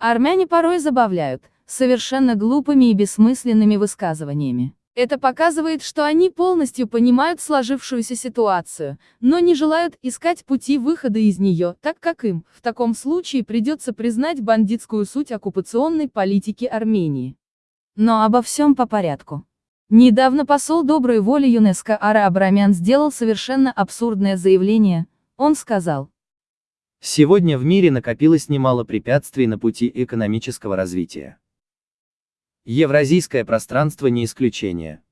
Армяне порой забавляют, совершенно глупыми и бессмысленными высказываниями. Это показывает, что они полностью понимают сложившуюся ситуацию, но не желают искать пути выхода из нее, так как им, в таком случае придется признать бандитскую суть оккупационной политики Армении. Но обо всем по порядку. Недавно посол доброй воли ЮНЕСКО Ара Абрамян сделал совершенно абсурдное заявление. Он сказал, Сегодня в мире накопилось немало препятствий на пути экономического развития. Евразийское пространство не исключение.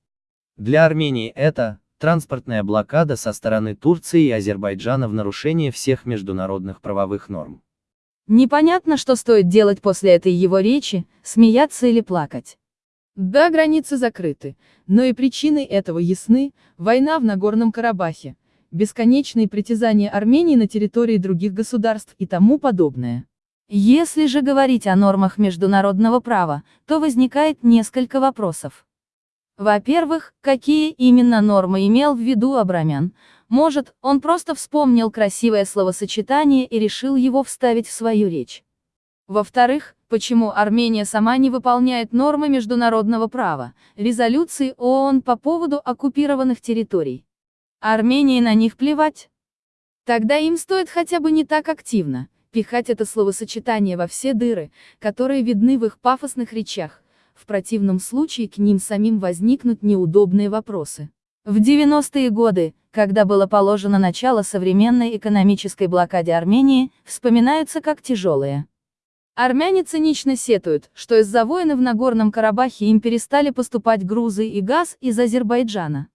Для Армении это транспортная блокада со стороны Турции и Азербайджана в нарушение всех международных правовых норм. Непонятно, что стоит делать после этой его речи, смеяться или плакать. Да, границы закрыты, но и причины этого ясны, война в Нагорном Карабахе, бесконечные притязания Армении на территории других государств и тому подобное. Если же говорить о нормах международного права, то возникает несколько вопросов. Во-первых, какие именно нормы имел в виду Абрамян? Может, он просто вспомнил красивое словосочетание и решил его вставить в свою речь. Во-вторых, почему Армения сама не выполняет нормы международного права, резолюции ООН по поводу оккупированных территорий? Армении на них плевать? Тогда им стоит хотя бы не так активно, пихать это словосочетание во все дыры, которые видны в их пафосных речах, в противном случае к ним самим возникнут неудобные вопросы. В 90-е годы, когда было положено начало современной экономической блокаде Армении, вспоминаются как тяжелые. Армяне цинично сетуют, что из-за войны в Нагорном Карабахе им перестали поступать грузы и газ из Азербайджана.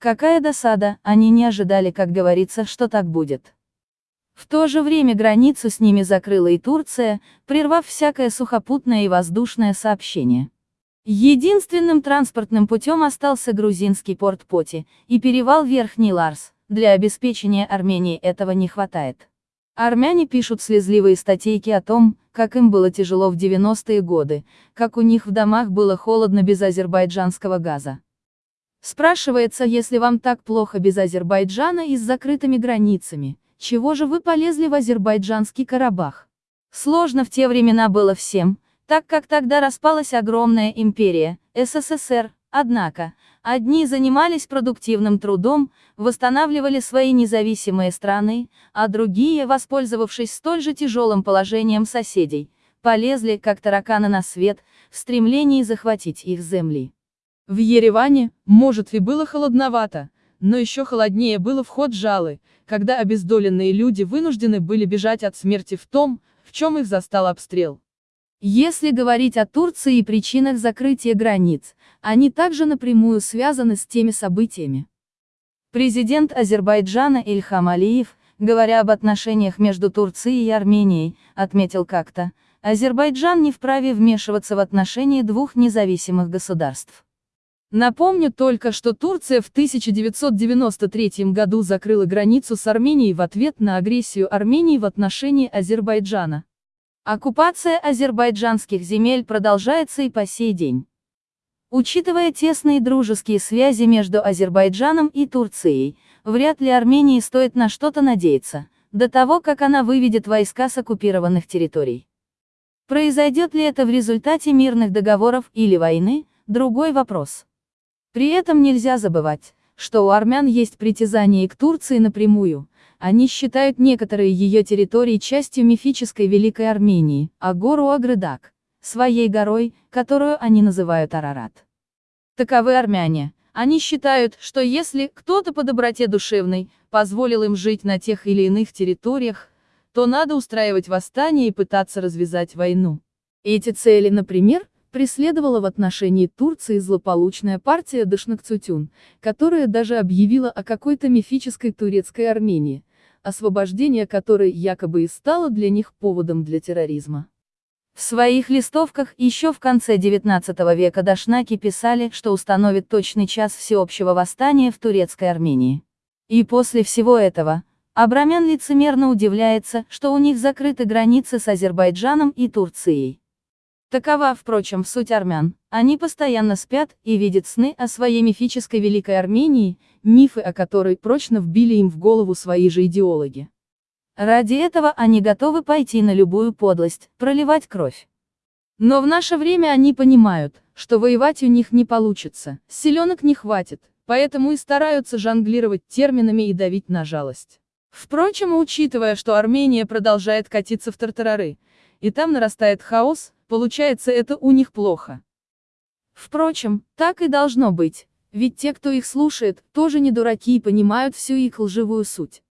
Какая досада, они не ожидали, как говорится, что так будет. В то же время границу с ними закрыла и Турция, прервав всякое сухопутное и воздушное сообщение. Единственным транспортным путем остался грузинский порт Поти, и перевал Верхний Ларс, для обеспечения Армении этого не хватает. Армяне пишут слезливые статейки о том, как им было тяжело в 90-е годы, как у них в домах было холодно без азербайджанского газа. Спрашивается, если вам так плохо без Азербайджана и с закрытыми границами, чего же вы полезли в азербайджанский Карабах? Сложно в те времена было всем, так как тогда распалась огромная империя, СССР, однако, одни занимались продуктивным трудом, восстанавливали свои независимые страны, а другие, воспользовавшись столь же тяжелым положением соседей, полезли, как тараканы на свет, в стремлении захватить их земли. В Ереване, может и было холодновато, но еще холоднее было в жалы, когда обездоленные люди вынуждены были бежать от смерти в том, в чем их застал обстрел. Если говорить о Турции и причинах закрытия границ, они также напрямую связаны с теми событиями. Президент Азербайджана Ильхам Алиев, говоря об отношениях между Турцией и Арменией, отметил как-то, Азербайджан не вправе вмешиваться в отношения двух независимых государств. Напомню только, что Турция в 1993 году закрыла границу с Арменией в ответ на агрессию Армении в отношении Азербайджана. Оккупация азербайджанских земель продолжается и по сей день. Учитывая тесные дружеские связи между Азербайджаном и Турцией, вряд ли Армении стоит на что-то надеяться, до того как она выведет войска с оккупированных территорий. Произойдет ли это в результате мирных договоров или войны, другой вопрос. При этом нельзя забывать, что у армян есть притязание к Турции напрямую, они считают некоторые ее территории частью мифической Великой Армении, а гору Агрыдак, своей горой, которую они называют Арарат. Таковы армяне. Они считают, что если кто-то по доброте душевной позволил им жить на тех или иных территориях, то надо устраивать восстание и пытаться развязать войну. Эти цели, например, преследовала в отношении Турции злополучная партия Дашнакцутюн, которая даже объявила о какой-то мифической турецкой Армении, освобождение которой якобы и стало для них поводом для терроризма. В своих листовках еще в конце XIX века Дашнаки писали, что установит точный час всеобщего восстания в турецкой Армении. И после всего этого, Абрамян лицемерно удивляется, что у них закрыты границы с Азербайджаном и Турцией. Такова, впрочем, суть армян. Они постоянно спят и видят сны о своей мифической Великой Армении, мифы о которой прочно вбили им в голову свои же идеологи. Ради этого они готовы пойти на любую подлость, проливать кровь. Но в наше время они понимают, что воевать у них не получится, силенок не хватит, поэтому и стараются жонглировать терминами и давить на жалость. Впрочем, учитывая, что Армения продолжает катиться в тартарары, и там нарастает хаос, получается это у них плохо. Впрочем, так и должно быть, ведь те, кто их слушает, тоже не дураки и понимают всю их лживую суть.